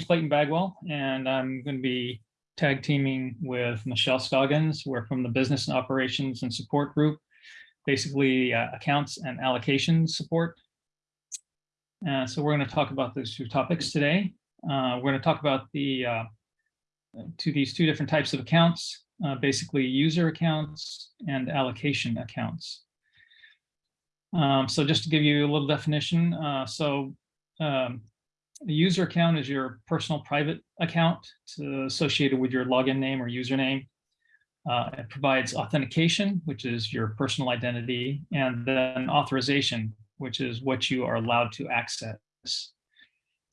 name's Clayton Bagwell, and I'm going to be tag teaming with Michelle Scoggins. We're from the Business and Operations and Support Group, basically uh, accounts and allocation support. Uh, so we're going to talk about those two topics today. Uh, we're going to talk about the uh, to these two different types of accounts, uh, basically user accounts and allocation accounts. Um, so just to give you a little definition, uh, so um, a user account is your personal private account associated with your login name or username. Uh, it provides authentication, which is your personal identity, and then authorization, which is what you are allowed to access.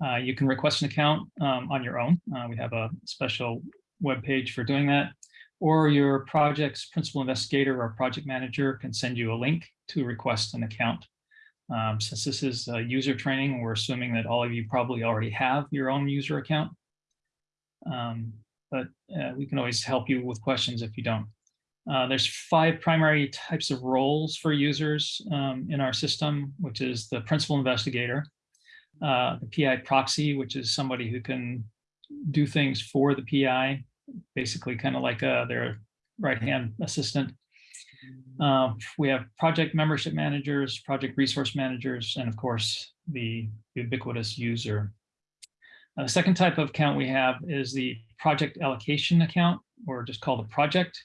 Uh, you can request an account um, on your own. Uh, we have a special web page for doing that. Or your project's principal investigator or project manager can send you a link to request an account. Um, since this is user training, we're assuming that all of you probably already have your own user account. Um, but uh, we can always help you with questions if you don't. Uh, there's five primary types of roles for users um, in our system, which is the principal investigator, uh, the PI proxy, which is somebody who can do things for the PI, basically kind of like uh, their right-hand assistant. Uh, we have project membership managers, project resource managers, and of course, the ubiquitous user. Uh, the second type of account we have is the project allocation account, or just called a project.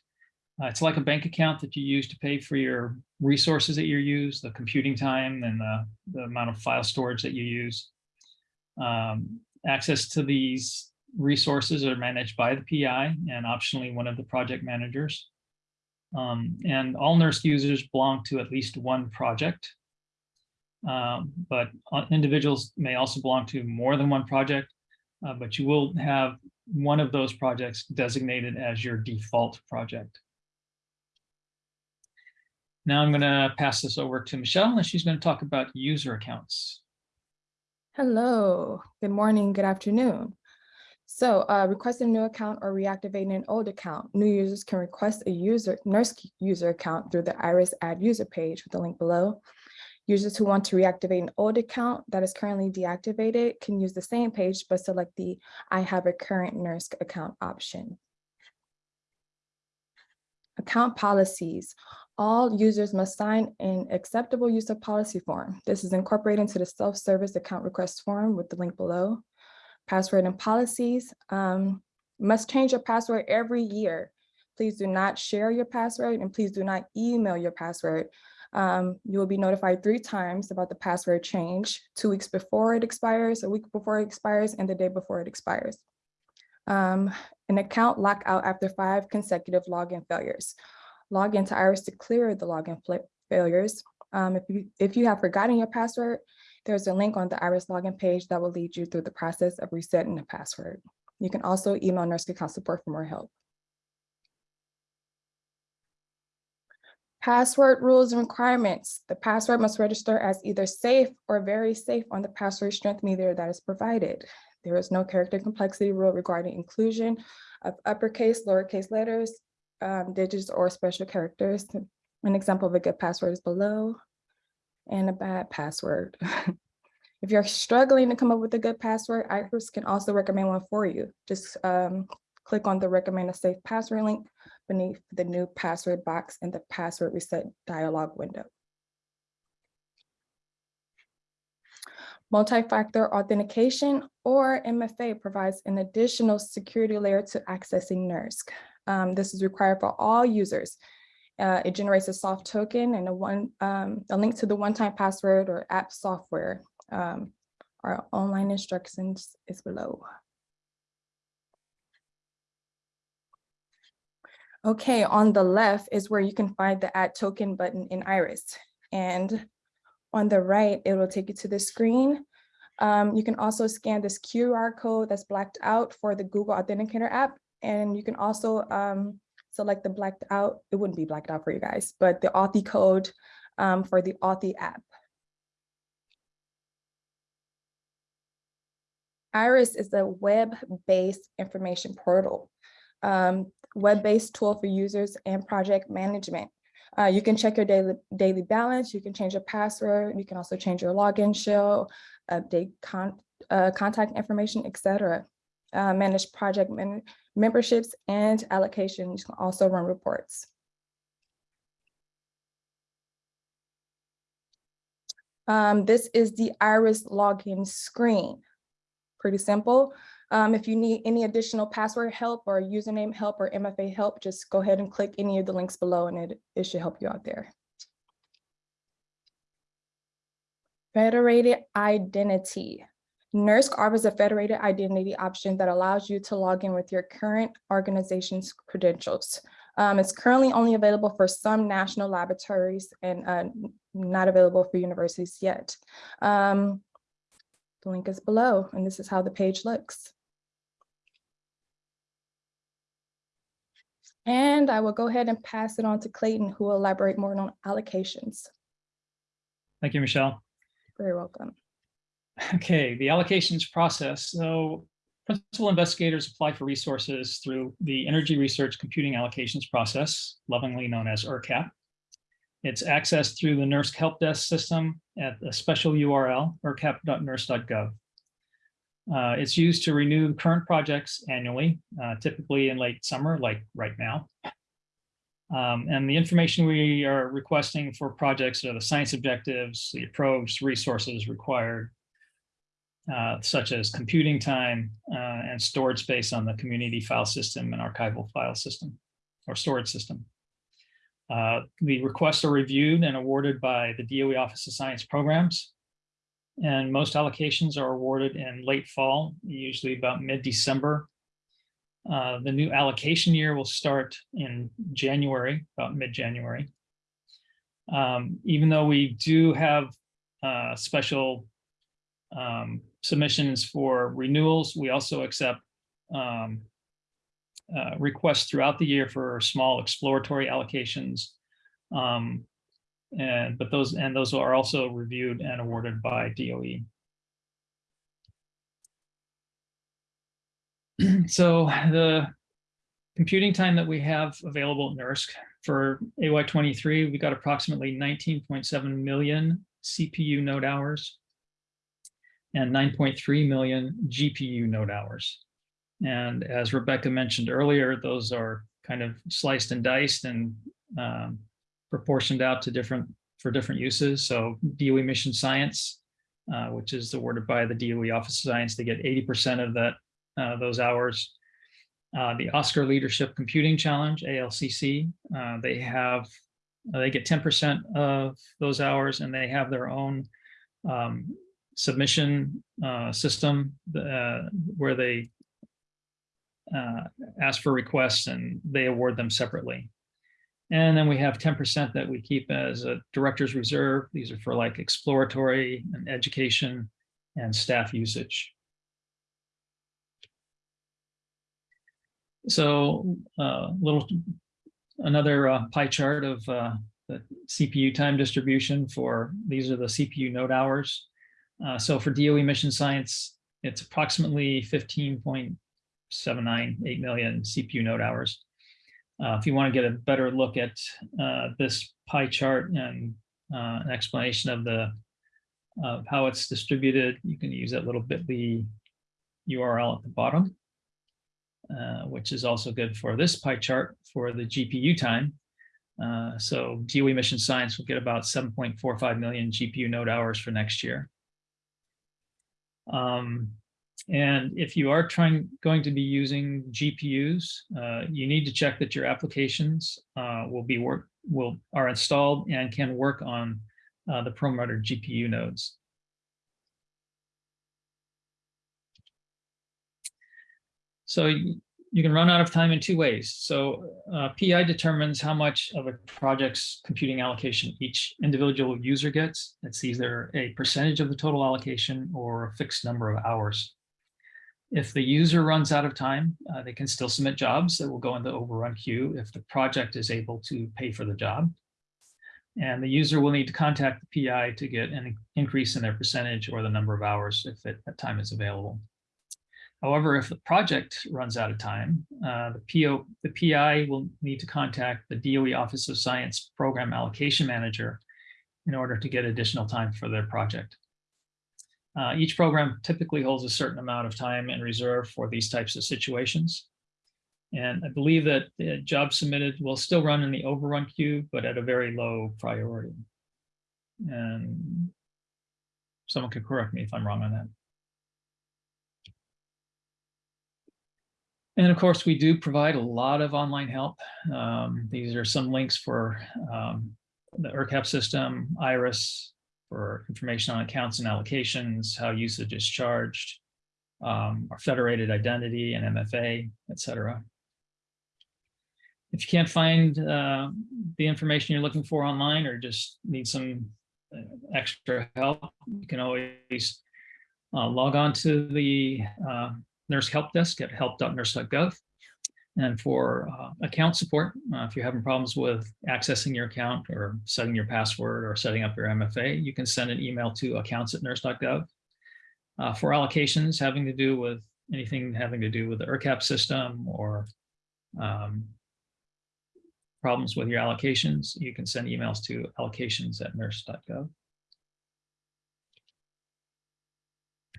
Uh, it's like a bank account that you use to pay for your resources that you use, the computing time and the, the amount of file storage that you use. Um, access to these resources are managed by the PI and optionally one of the project managers. Um, and all NERSC users belong to at least one project. Um, but uh, individuals may also belong to more than one project, uh, but you will have one of those projects designated as your default project. Now I'm going to pass this over to Michelle, and she's going to talk about user accounts. Hello, good morning, good afternoon. So uh, requesting a new account or reactivating an old account, new users can request a user NERSC user account through the IRIS add user page with the link below. Users who want to reactivate an old account that is currently deactivated can use the same page, but select the I have a current NERSC account option. Account policies. All users must sign an acceptable use of policy form. This is incorporated into the self-service account request form with the link below password and policies. Um, must change your password every year. Please do not share your password and please do not email your password. Um, you will be notified three times about the password change, two weeks before it expires, a week before it expires, and the day before it expires. Um, an account lockout after five consecutive login failures. Log into Iris to clear the login failures. Um, if, you, if you have forgotten your password, there's a link on the Iris login page that will lead you through the process of resetting the password. You can also email NERSC account support for more help. Password rules and requirements. The password must register as either safe or very safe on the password strength meter that is provided. There is no character complexity rule regarding inclusion of uppercase, lowercase letters, um, digits, or special characters. An example of a good password is below and a bad password. if you're struggling to come up with a good password, IRIS can also recommend one for you. Just um, click on the recommend a safe password link beneath the new password box in the password reset dialog window. Multi-factor authentication or MFA provides an additional security layer to accessing NERSC. Um, this is required for all users, uh, it generates a soft token and a one um, a link to the one-time password or app software. Um, our online instructions is below. Okay, on the left is where you can find the add token button in Iris. And on the right, it will take you to the screen. Um, you can also scan this QR code that's blacked out for the Google Authenticator app. And you can also um, select the blacked out, it wouldn't be blacked out for you guys, but the Authy code um, for the Authy app. Iris is a web-based information portal, um, web-based tool for users and project management. Uh, you can check your daily, daily balance, you can change your password, you can also change your login shell, update con uh, contact information, et cetera. Uh, manage project memberships and allocations, You can also run reports. Um, this is the Iris login screen. Pretty simple. Um, if you need any additional password help or username help or MFA help, just go ahead and click any of the links below and it, it should help you out there. Federated identity. NERSC offers a federated identity option that allows you to log in with your current organization's credentials. Um, it's currently only available for some national laboratories and uh, not available for universities yet. Um, the link is below, and this is how the page looks. And I will go ahead and pass it on to Clayton, who will elaborate more on allocations. Thank you, Michelle. Very welcome. Okay, the allocations process. So principal investigators apply for resources through the Energy Research Computing Allocations Process, lovingly known as ERCAP. It's accessed through the NERSC Help Desk system at a special URL, ercap.nersc.gov. Uh, it's used to renew current projects annually, uh, typically in late summer, like right now. Um, and the information we are requesting for projects are the science objectives, the approach, resources required, uh, such as computing time uh, and storage space on the community file system and archival file system or storage system. Uh, the requests are reviewed and awarded by the DOE Office of Science Programs. And most allocations are awarded in late fall, usually about mid-December. Uh, the new allocation year will start in January, about mid-January. Um, even though we do have uh, special um, submissions for renewals. We also accept um, uh, requests throughout the year for small exploratory allocations. Um, and but those and those are also reviewed and awarded by DOE. so the computing time that we have available at NERSC for AY23, we got approximately 19.7 million CPU node hours and 9.3 million GPU node hours. And as Rebecca mentioned earlier, those are kind of sliced and diced and um, proportioned out to different for different uses. So DOE Mission Science, uh, which is awarded by the DOE Office of Science, they get 80% of that uh, those hours. Uh, the ASCR Leadership Computing Challenge, ALCC, uh, they have they get 10% of those hours and they have their own um, submission uh, system uh, where they uh, ask for requests and they award them separately. And then we have 10% that we keep as a director's reserve. These are for like exploratory and education and staff usage. So uh, little another uh, pie chart of uh, the CPU time distribution for these are the CPU node hours. Uh, so for DOE mission science, it's approximately 15.798 million CPU node hours. Uh, if you want to get a better look at uh, this pie chart and uh, an explanation of the of how it's distributed, you can use that little bit.ly URL at the bottom, uh, which is also good for this pie chart for the GPU time. Uh, so DOE mission science will get about 7.45 million GPU node hours for next year. Um, and if you are trying going to be using GPUs, uh, you need to check that your applications uh, will be work will are installed and can work on uh, the Perlmutter GPU nodes. So you can run out of time in two ways. So uh, PI determines how much of a project's computing allocation each individual user gets. It's either a percentage of the total allocation or a fixed number of hours. If the user runs out of time, uh, they can still submit jobs that will go into overrun queue if the project is able to pay for the job. And the user will need to contact the PI to get an increase in their percentage or the number of hours if it, that time is available. However, if the project runs out of time, uh, the, PO, the PI will need to contact the DOE Office of Science Program Allocation Manager in order to get additional time for their project. Uh, Each program typically holds a certain amount of time in reserve for these types of situations. And I believe that the job submitted will still run in the overrun queue, but at a very low priority. And someone could correct me if I'm wrong on that. And of course, we do provide a lot of online help. Um, These are some links for um, the ERCAP system, IRIS, for information on accounts and allocations, how usage is charged, um, our federated identity and MFA, et cetera. If you can't find uh, the information you're looking for online or just need some uh, extra help, you can always uh, log on to the uh, NERSC help desk at help.nersc.gov. And for uh, account support, uh, if you're having problems with accessing your account or setting your password or setting up your MFA, you can send an email to accounts accounts@nersc.gov. Uh, for allocations having to do with anything having to do with the ERCAP system or um, problems with your allocations, you can send emails to allocations@nersc.gov.